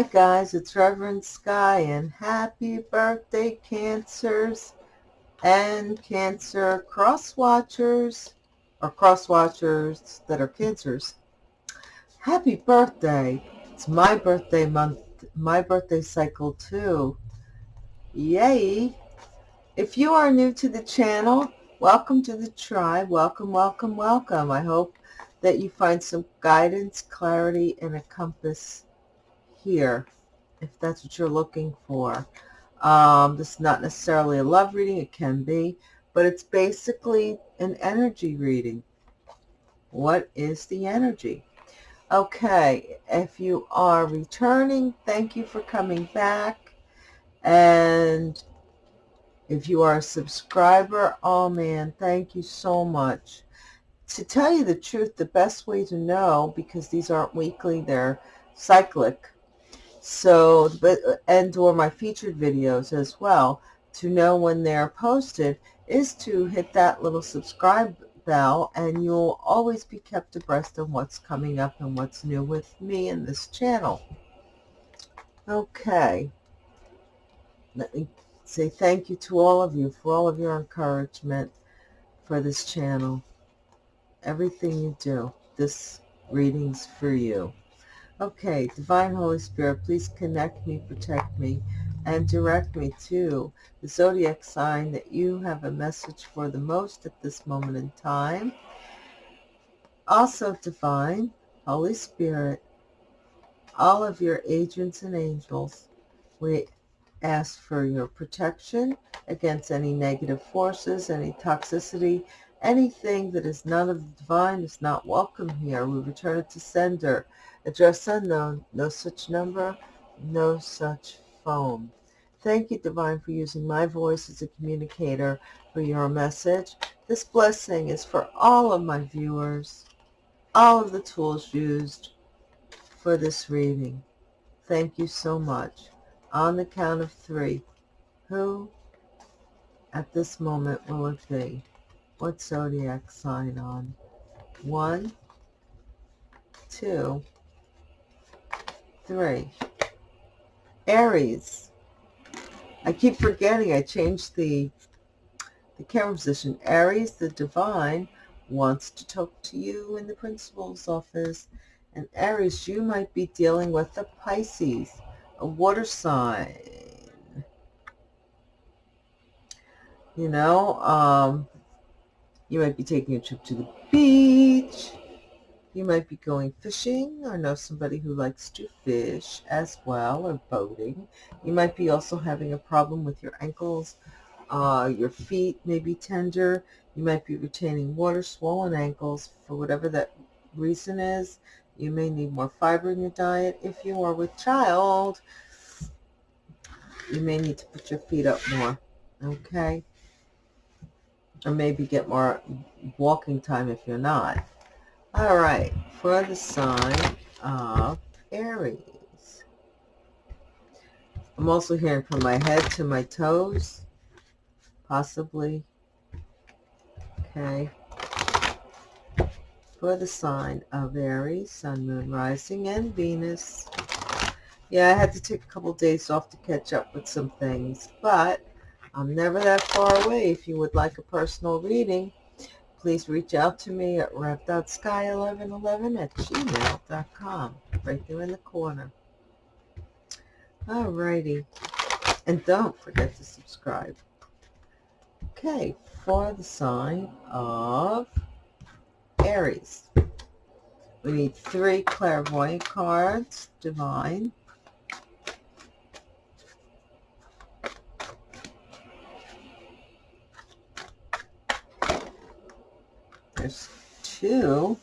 Hi guys, it's Reverend Sky and happy birthday Cancers and Cancer cross watchers or cross watchers that are Cancers. Happy birthday. It's my birthday month, my birthday cycle too. Yay. If you are new to the channel, welcome to the tribe. Welcome, welcome, welcome. I hope that you find some guidance, clarity, and a compass here, if that's what you're looking for. Um, this is not necessarily a love reading. It can be, but it's basically an energy reading. What is the energy? Okay, if you are returning, thank you for coming back. And if you are a subscriber, oh man, thank you so much. To tell you the truth, the best way to know, because these aren't weekly, they're cyclic, so, but, uh, and or my featured videos as well, to know when they're posted, is to hit that little subscribe bell and you'll always be kept abreast of what's coming up and what's new with me and this channel. Okay. Let me say thank you to all of you for all of your encouragement for this channel everything you do. This reading's for you. Okay, Divine Holy Spirit, please connect me, protect me, and direct me to the zodiac sign that you have a message for the most at this moment in time. Also, Divine Holy Spirit, all of your agents and angels, we ask for your protection against any negative forces, any toxicity, Anything that is none of the divine is not welcome here. We return it to sender. Address unknown. No such number. No such phone. Thank you, Divine, for using my voice as a communicator for your message. This blessing is for all of my viewers, all of the tools used for this reading. Thank you so much. On the count of three, who at this moment will it be? what zodiac sign on? One, two, three. Aries. I keep forgetting I changed the, the camera position. Aries, the divine, wants to talk to you in the principal's office. And Aries, you might be dealing with a Pisces, a water sign. You know, um, you might be taking a trip to the beach. You might be going fishing or know somebody who likes to fish as well or boating. You might be also having a problem with your ankles. Uh, your feet may be tender. You might be retaining water, swollen ankles for whatever that reason is. You may need more fiber in your diet. If you are with child, you may need to put your feet up more. Okay or maybe get more walking time if you're not. All right, for the sign of Aries. I'm also hearing from my head to my toes, possibly. Okay. For the sign of Aries, Sun, Moon, Rising, and Venus. Yeah, I had to take a couple days off to catch up with some things, but I'm never that far away. If you would like a personal reading, please reach out to me at rev.sky1111 at gmail.com, right there in the corner. Alrighty. And don't forget to subscribe. Okay, for the sign of Aries. We need three clairvoyant cards, divine, There's two.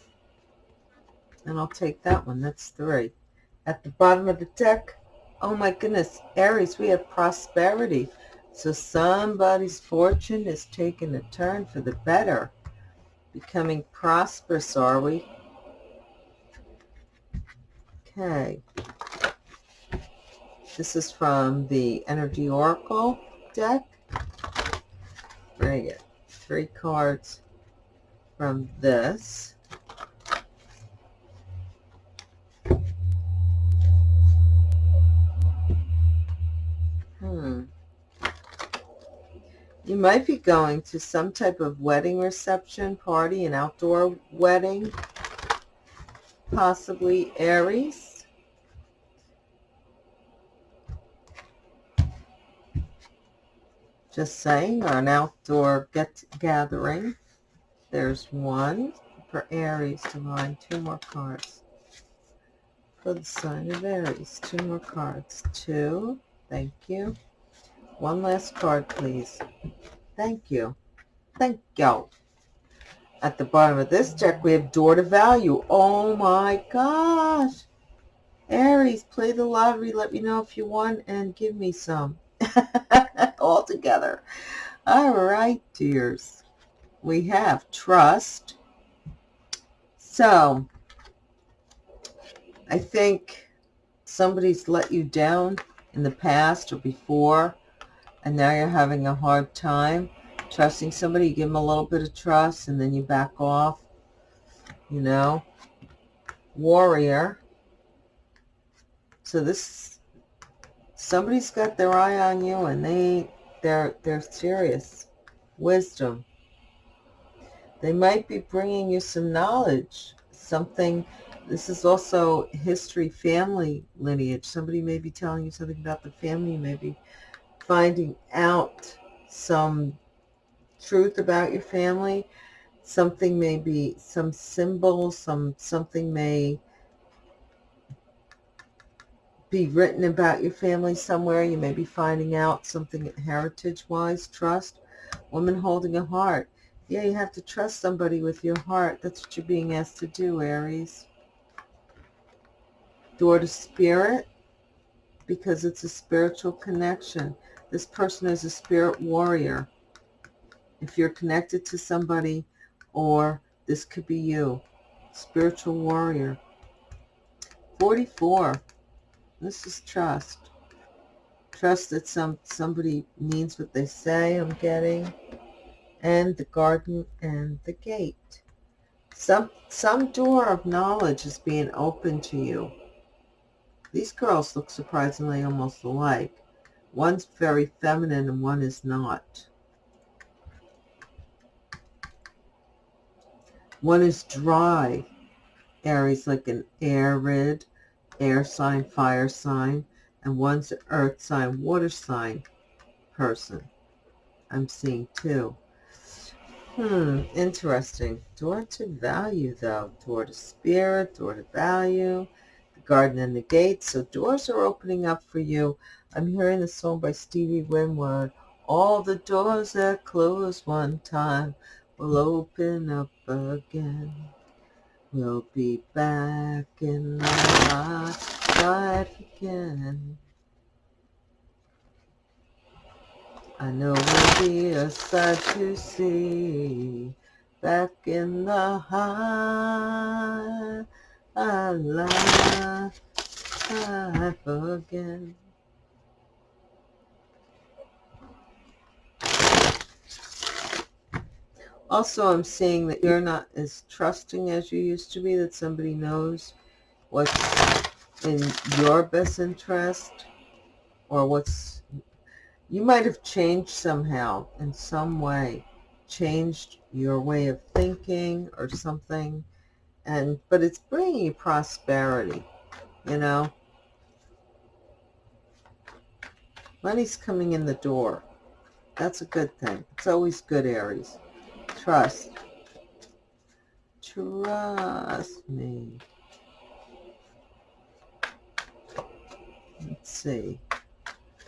And I'll take that one. That's three. At the bottom of the deck, oh my goodness, Aries, we have prosperity. So somebody's fortune is taking a turn for the better. Becoming prosperous, are we? Okay. This is from the Energy Oracle deck. Bring it. Three cards from this. Hmm. You might be going to some type of wedding reception, party, an outdoor wedding, possibly Aries. just saying, or an outdoor get gathering. There's one for Aries, Divine. Two more cards. For the sign of Aries. Two more cards. Two. Thank you. One last card, please. Thank you. Thank you. At the bottom of this deck, we have Door to Value. Oh my gosh. Aries, play the lottery. Let me know if you won and give me some. All together. All right, dears. We have Trust. So, I think somebody's let you down in the past or before and now you're having a hard time trusting somebody, you give them a little bit of trust and then you back off, you know. Warrior. So this, somebody's got their eye on you and they, they're, they're serious. Wisdom. They might be bringing you some knowledge, something, this is also history, family lineage. Somebody may be telling you something about the family, maybe finding out some truth about your family. Something may be some symbol, some something may be written about your family somewhere. You may be finding out something heritage-wise. Trust. Woman holding a heart. Yeah, you have to trust somebody with your heart. That's what you're being asked to do, Aries. Door to spirit, because it's a spiritual connection. This person is a spirit warrior. If you're connected to somebody, or this could be you, spiritual warrior. 44. This is trust. Trust that some somebody means what they say I'm getting. And the garden and the gate. Some, some door of knowledge is being opened to you. These girls look surprisingly almost alike. One's very feminine and one is not. One is dry. Aries like an arid, air sign, fire sign. And one's an earth sign, water sign person. I'm seeing two. Hmm, interesting. Door to value, though. Door to spirit, door to value, the garden and the gate. So doors are opening up for you I'm hearing the song by Stevie Winwood. All the doors that closed one time will open up again. We'll be back in the life again. I know we'll be a sight to see back in the high life again. Also, I'm seeing that you're not as trusting as you used to be, that somebody knows what's in your best interest or what's... You might have changed somehow in some way, changed your way of thinking or something, and but it's bringing you prosperity, you know. Money's coming in the door. That's a good thing. It's always good, Aries. Trust. Trust me. Let's see.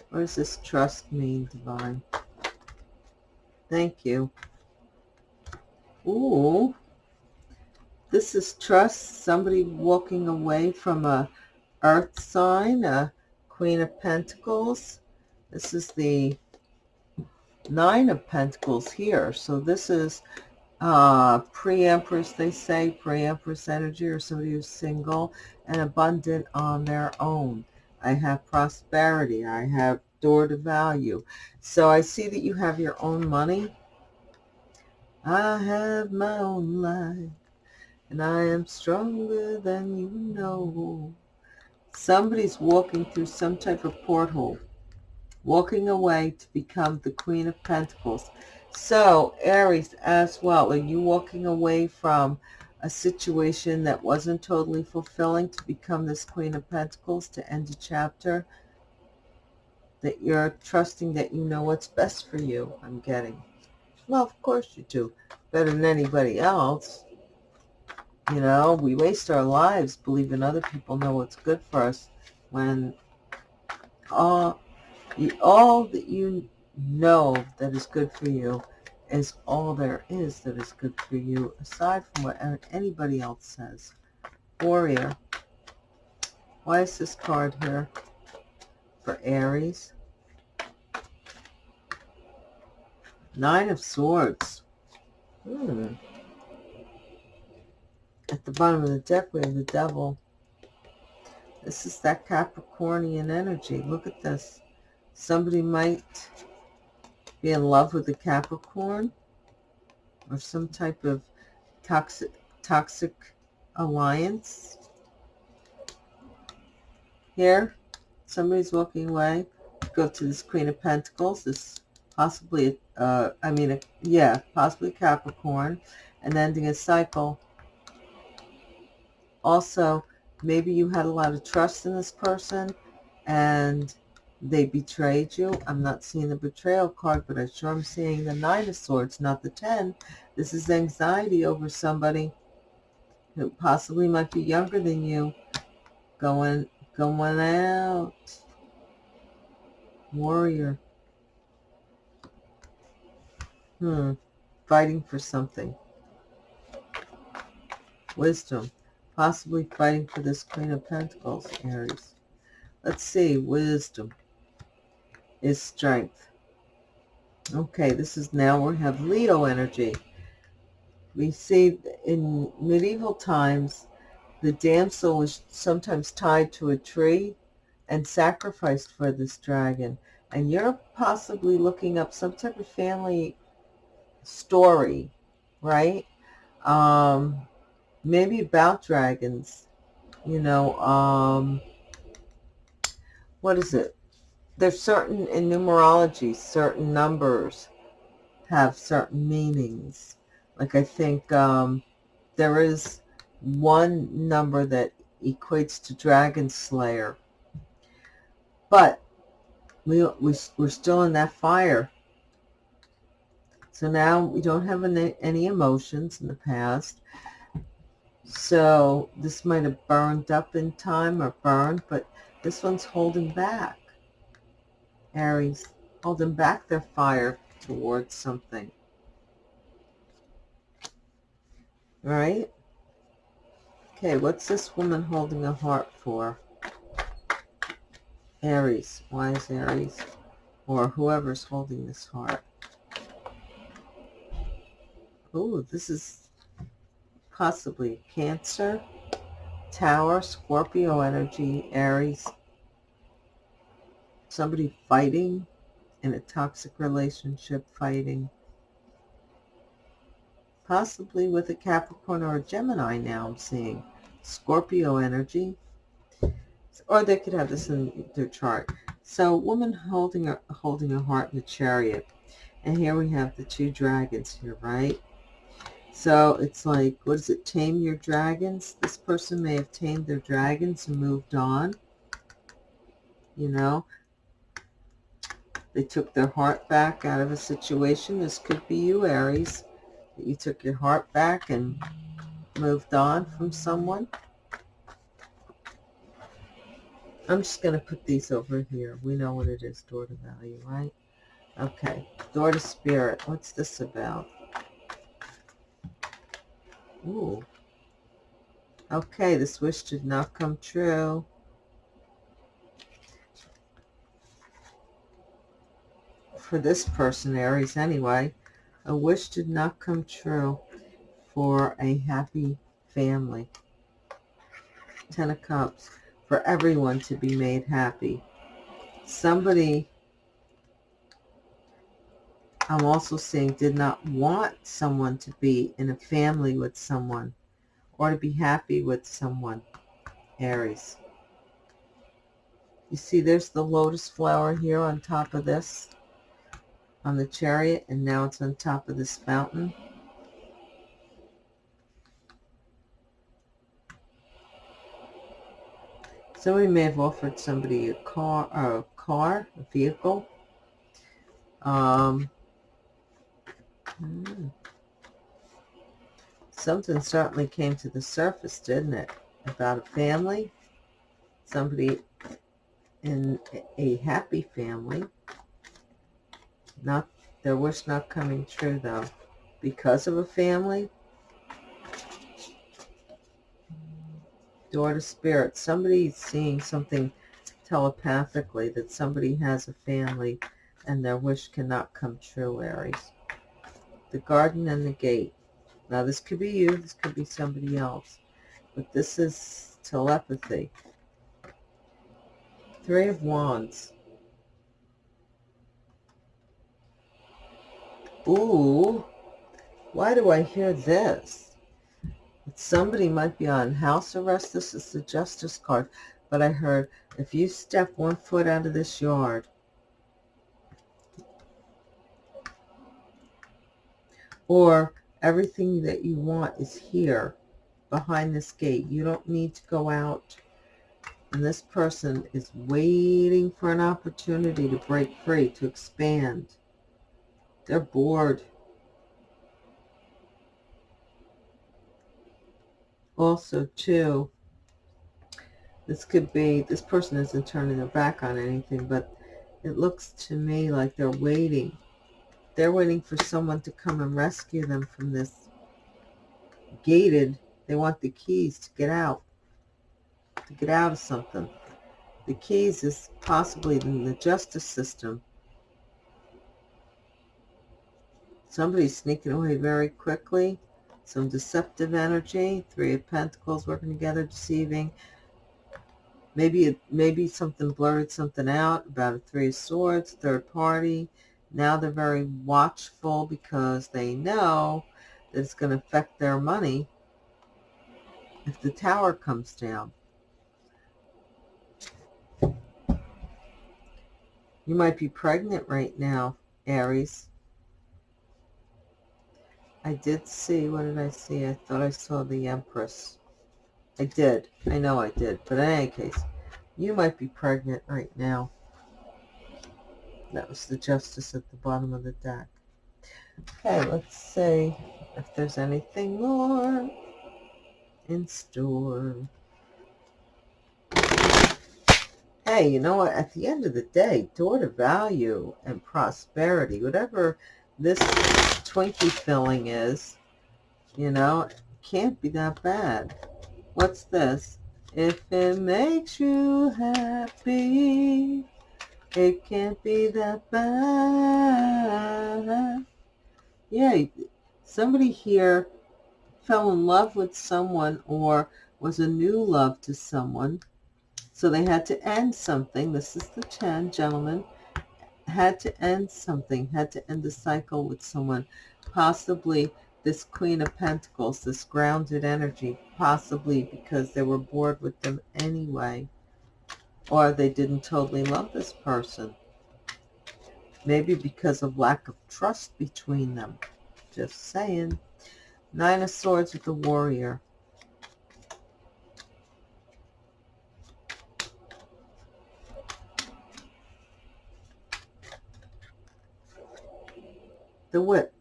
What does this trust mean, Divine? Thank you. Ooh. This is trust. Somebody walking away from a earth sign, a Queen of Pentacles. This is the Nine of Pentacles here. So this is uh, pre-empress, they say, pre-empress energy or somebody who's single and abundant on their own. I have prosperity. I have door to value. So I see that you have your own money. I have my own life and I am stronger than you know. Somebody's walking through some type of porthole walking away to become the Queen of Pentacles. So, Aries, as well, are you walking away from a situation that wasn't totally fulfilling to become this Queen of Pentacles, to end a chapter? That you're trusting that you know what's best for you, I'm getting. Well, of course you do. Better than anybody else. You know, we waste our lives believing other people know what's good for us when all, all that you know that is good for you is all there is that is good for you, aside from what anybody else says. Warrior. Why is this card here for Aries? Nine of Swords. Hmm. At the bottom of the deck, we have the Devil. This is that Capricornian energy. Look at this. Somebody might be in love with a Capricorn or some type of toxic toxic alliance. Here, somebody's walking away. Go to this Queen of Pentacles. This possibly, uh, I mean, a, yeah, possibly Capricorn, and ending a cycle. Also, maybe you had a lot of trust in this person, and they betrayed you. I'm not seeing the betrayal card, but I sure I'm seeing the Nine of Swords, not the Ten. This is anxiety over somebody who possibly might be younger than you going, going out. Warrior. Hmm. Fighting for something. Wisdom. Possibly fighting for this Queen of Pentacles, Aries. Let's see. Wisdom is strength. Okay, this is now we have Leo energy. We see in medieval times, the damsel was sometimes tied to a tree and sacrificed for this dragon. And you're possibly looking up some type of family story, right? Um, maybe about dragons, you know, um, what is it? There's certain, in numerology, certain numbers have certain meanings. Like I think um, there is one number that equates to Dragon Slayer. But we, we, we're still in that fire. So now we don't have any, any emotions in the past. So this might have burned up in time or burned, but this one's holding back. Aries, holding back their fire towards something. Right? Okay, what's this woman holding a heart for? Aries. Why is Aries? Or whoever's holding this heart. Oh, this is possibly Cancer, Tower, Scorpio energy, Aries, somebody fighting in a toxic relationship, fighting possibly with a Capricorn or a Gemini now I'm seeing. Scorpio energy. Or they could have this in their chart. So woman holding a, holding a heart in a chariot. And here we have the two dragons here, right? So it's like, what is it? Tame your dragons. This person may have tamed their dragons and moved on. You know, they took their heart back out of a situation. This could be you, Aries. You took your heart back and moved on from someone. I'm just going to put these over here. We know what it is, door to value, right? Okay, door to spirit. What's this about? Ooh. Okay, this wish did not come true. For this person, Aries, anyway, a wish did not come true for a happy family. Ten of Cups, for everyone to be made happy. Somebody, I'm also seeing, did not want someone to be in a family with someone or to be happy with someone, Aries. You see there's the lotus flower here on top of this, on the chariot, and now it's on top of this fountain. Somebody may have offered somebody a car, a car, a vehicle. Um, hmm. Something certainly came to the surface, didn't it? About a family, somebody in a happy family. Not their wish not coming true though, because of a family door to spirit, somebody's seeing something telepathically that somebody has a family and their wish cannot come true, Aries. The garden and the gate. Now, this could be you. This could be somebody else. But this is telepathy. Three of Wands. Ooh. Why do I hear this? somebody might be on house arrest. This is the justice card. But I heard if you step one foot out of this yard, or everything that you want is here behind this gate. You don't need to go out. And this person is waiting for an opportunity to break free, to expand. They're bored. also too this could be this person isn't turning their back on anything but it looks to me like they're waiting. They're waiting for someone to come and rescue them from this gated. They want the keys to get out to get out of something. The keys is possibly in the justice system somebody's sneaking away very quickly some deceptive energy. Three of Pentacles working together, deceiving. Maybe maybe something blurred something out about a Three of Swords, third party. Now they're very watchful because they know that it's going to affect their money if the tower comes down. You might be pregnant right now, Aries. I did see, what did I see? I thought I saw the Empress. I did. I know I did. But in any case, you might be pregnant right now. That was the Justice at the bottom of the deck. Okay, let's see if there's anything more in store. Hey, you know what? At the end of the day, door to value and prosperity, whatever this Twinkie filling is, you know, can't be that bad. What's this? If it makes you happy, it can't be that bad. Yeah, somebody here fell in love with someone or was a new love to someone. So they had to end something. This is the 10, gentlemen had to end something, had to end the cycle with someone, possibly this Queen of Pentacles, this grounded energy, possibly because they were bored with them anyway, or they didn't totally love this person. Maybe because of lack of trust between them. Just saying. Nine of Swords with the Warrior. The whip.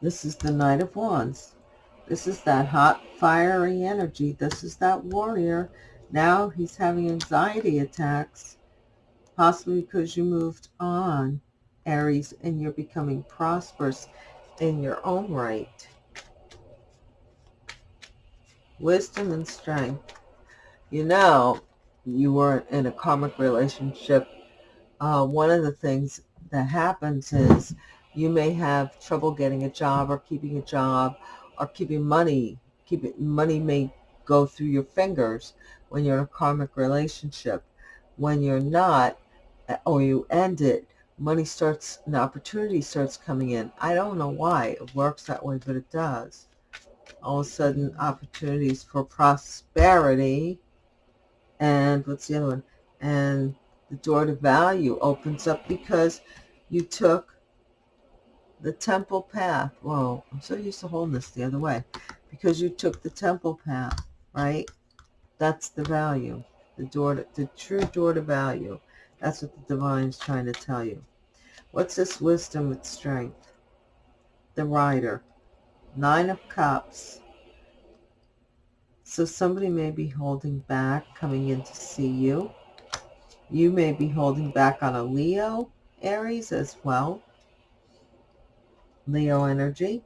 This is the Knight of Wands. This is that hot, fiery energy. This is that warrior. Now he's having anxiety attacks, possibly because you moved on, Aries, and you're becoming prosperous in your own right. Wisdom and strength. You know, you were in a karmic relationship uh, one of the things that happens is you may have trouble getting a job or keeping a job or keeping money. Keeping money may go through your fingers when you're in a karmic relationship. When you're not, uh, or you end it, money starts, an opportunity starts coming in. I don't know why it works that way, but it does. all of a sudden opportunities for prosperity. And what's the other one? And the door to value opens up because you took the temple path. Whoa, I'm so used to holding this the other way. Because you took the temple path, right? That's the value. The door to, the true door to value. That's what the divine is trying to tell you. What's this wisdom with strength? The rider. Nine of Cups. So somebody may be holding back, coming in to see you. You may be holding back on a Leo, Aries as well. Leo energy.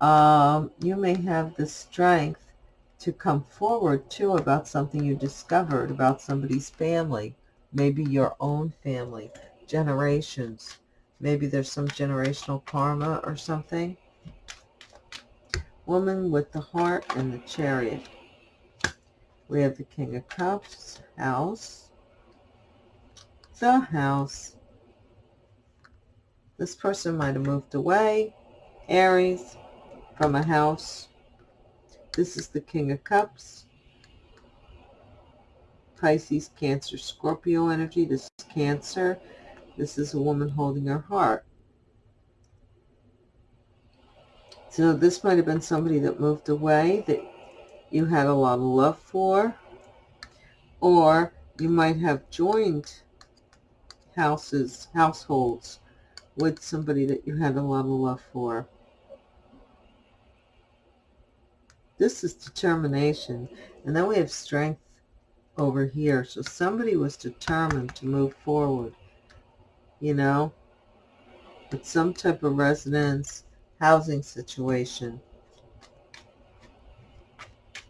Um, you may have the strength to come forward too about something you discovered about somebody's family, maybe your own family, generations. Maybe there's some generational karma or something. Woman with the heart and the chariot. We have the King of Cups, house, the house. This person might have moved away, Aries, from a house. This is the King of Cups. Pisces, Cancer, Scorpio energy. This is Cancer. This is a woman holding her heart. So this might have been somebody that moved away that you had a lot of love for. Or you might have joined houses, households with somebody that you had a lot of love for. This is determination. And then we have strength over here. So somebody was determined to move forward, you know, with some type of residence, housing situation.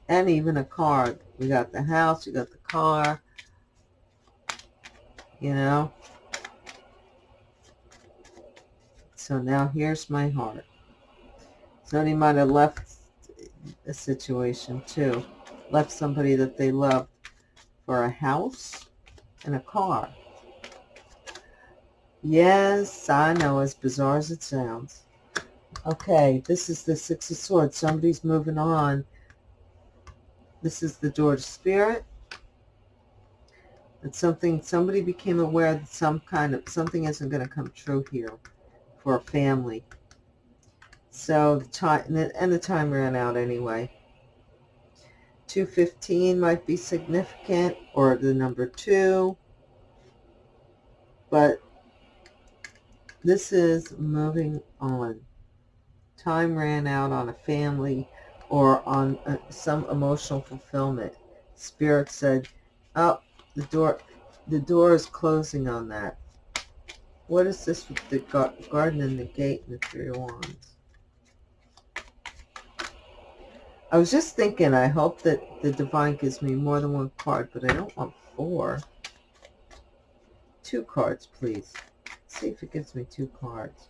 And even a car. We got the house, we got the car, you know. So now here's my heart. Somebody might have left a situation too. Left somebody that they loved for a house and a car. Yes, I know, as bizarre as it sounds. Okay, this is the Six of Swords. Somebody's moving on. This is the door to spirit. It's something, somebody became aware that some kind of, something isn't going to come true here for a family. So the time, and the time ran out anyway. 215 might be significant, or the number 2. But this is moving on. Time ran out on a family or on a, some emotional fulfillment. Spirit said, oh, the door, the door is closing on that. What is this with the garden and the gate and the three wands? I was just thinking, I hope that the divine gives me more than one card, but I don't want four. Two cards, please. Let's see if it gives me two cards.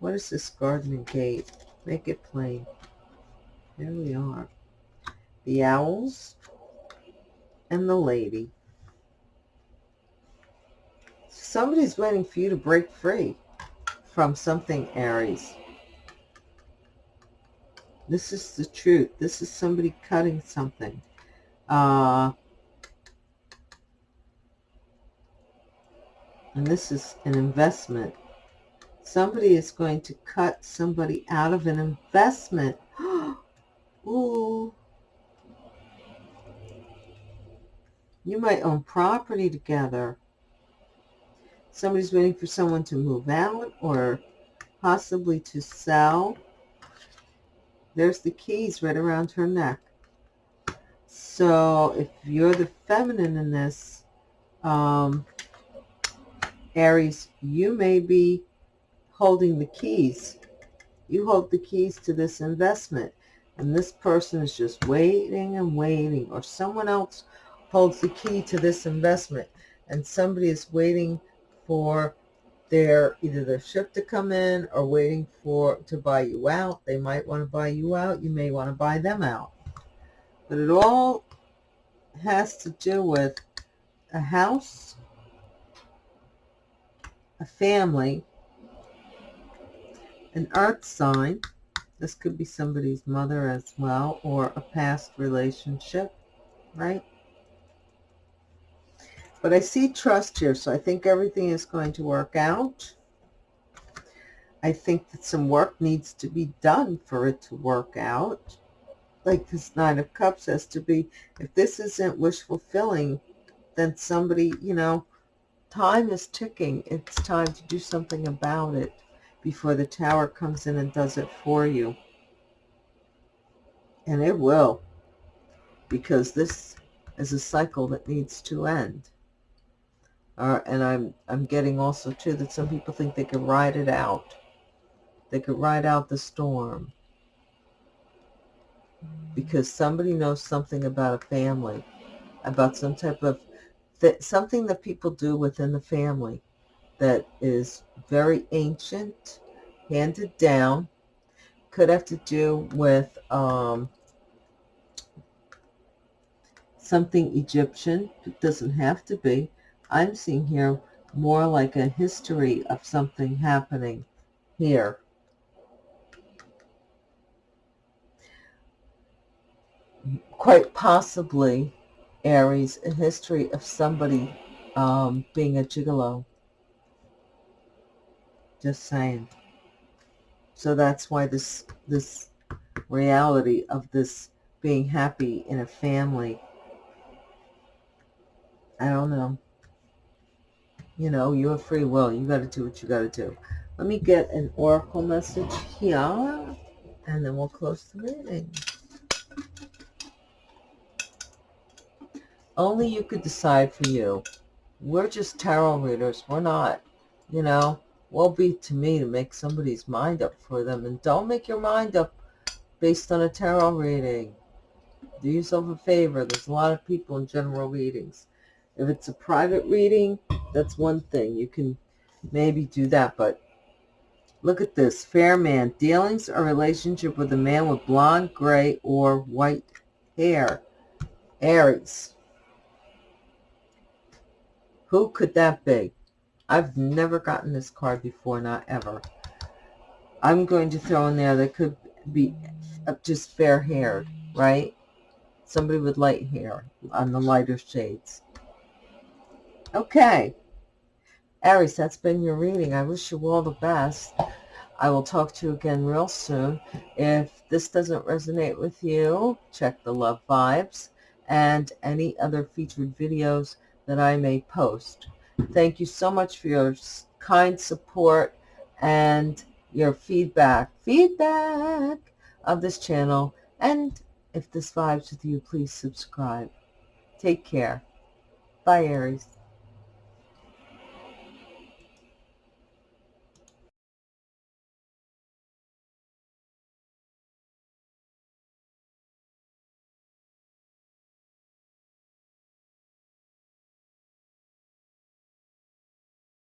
What is this garden and gate? Make it plain. There we are. The owls and the lady somebody's waiting for you to break free from something, Aries. This is the truth. This is somebody cutting something. Uh, and this is an investment. Somebody is going to cut somebody out of an investment. Ooh. You might own property together somebody's waiting for someone to move out or possibly to sell. There's the keys right around her neck. So if you're the feminine in this, um, Aries, you may be holding the keys. You hold the keys to this investment. And this person is just waiting and waiting. Or someone else holds the key to this investment. And somebody is waiting for their either their ship to come in or waiting for to buy you out. They might want to buy you out. You may want to buy them out. But it all has to do with a house, a family, an earth sign, This could be somebody's mother as well or a past relationship, right? But I see trust here, so I think everything is going to work out. I think that some work needs to be done for it to work out. Like this Nine of Cups has to be, if this isn't wish fulfilling, then somebody, you know, time is ticking. It's time to do something about it before the tower comes in and does it for you. And it will, because this is a cycle that needs to end. Uh, and I'm I'm getting also too that some people think they can ride it out. They could ride out the storm because somebody knows something about a family, about some type of that something that people do within the family that is very ancient, handed down, could have to do with um, something Egyptian. It doesn't have to be. I'm seeing here more like a history of something happening here. Quite possibly, Aries, a history of somebody um, being a gigolo. Just saying. So that's why this this reality of this being happy in a family. I don't know you know, you have free will. You got to do what you got to do. Let me get an oracle message here, and then we'll close the reading. Only you could decide for you. We're just tarot readers. We're not, you know, will be to me to make somebody's mind up for them. And don't make your mind up based on a tarot reading. Do yourself a favor. There's a lot of people in general readings. If it's a private reading, that's one thing. You can maybe do that, but look at this. Fair man. Dealings or relationship with a man with blonde, gray, or white hair. Aries. Who could that be? I've never gotten this card before, not ever. I'm going to throw in there that could be just fair-haired, right? Somebody with light hair on the lighter shades. Okay. Aries, that's been your reading. I wish you all the best. I will talk to you again real soon. If this doesn't resonate with you, check the love vibes and any other featured videos that I may post. Thank you so much for your kind support and your feedback, feedback of this channel. And if this vibes with you, please subscribe. Take care. Bye, Aries.